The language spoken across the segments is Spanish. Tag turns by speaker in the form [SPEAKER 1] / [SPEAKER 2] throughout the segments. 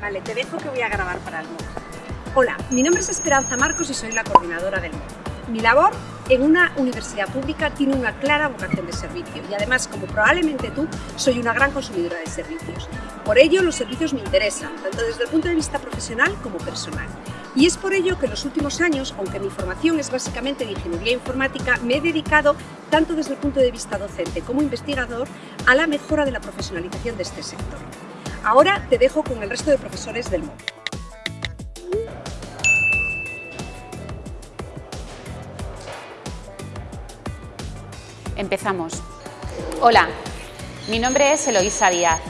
[SPEAKER 1] Vale, te dejo que voy a grabar para el MOOC. Hola, mi nombre es Esperanza Marcos y soy la coordinadora del MOOC. Mi labor en una universidad pública tiene una clara vocación de servicio y además, como probablemente tú, soy una gran consumidora de servicios. Por ello, los servicios me interesan, tanto desde el punto de vista profesional como personal. Y es por ello que en los últimos años, aunque mi formación es básicamente de ingeniería informática, me he dedicado, tanto desde el punto de vista docente como investigador, a la mejora de la profesionalización de este sector. Ahora te dejo con el resto de profesores del MOOC.
[SPEAKER 2] Empezamos. Hola, mi nombre es Eloísa Díaz.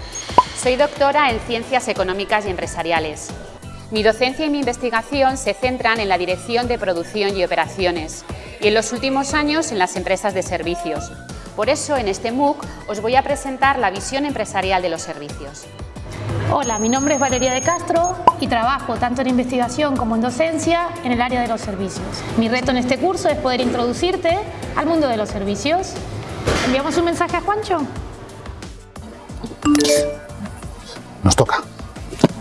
[SPEAKER 2] Soy doctora en Ciencias Económicas y Empresariales. Mi docencia y mi investigación se centran en la dirección de producción y operaciones y en los últimos años en las empresas de servicios. Por eso, en este MOOC os voy a presentar la visión empresarial de los servicios.
[SPEAKER 3] Hola, mi nombre es Valeria de Castro y trabajo tanto en investigación como en docencia en el área de los servicios. Mi reto en este curso es poder introducirte al mundo de los servicios. ¿Enviamos un mensaje a Juancho?
[SPEAKER 4] Nos toca.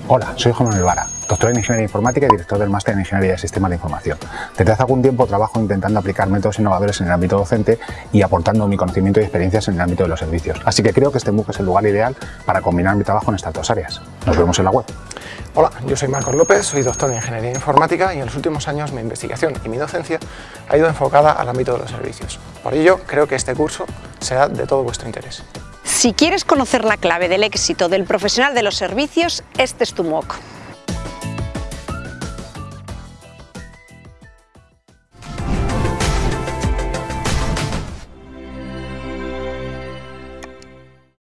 [SPEAKER 4] Hola, soy Juan Manuel Vara, doctor en Ingeniería Informática y director del Máster en Ingeniería de Sistemas de Información. Desde hace algún tiempo trabajo intentando aplicar métodos innovadores en el ámbito docente y aportando mi conocimiento y experiencias en el ámbito de los servicios. Así que creo que este MOOC es el lugar ideal para combinar mi trabajo en estas dos áreas. Nos vemos en la web.
[SPEAKER 5] Hola, yo soy Marcos López, soy doctor en Ingeniería Informática y en los últimos años mi investigación y mi docencia ha ido enfocada al ámbito de los servicios. Por ello, creo que este curso será de todo vuestro interés.
[SPEAKER 1] Si quieres conocer la clave del éxito del profesional de los servicios, este es tu MOOC.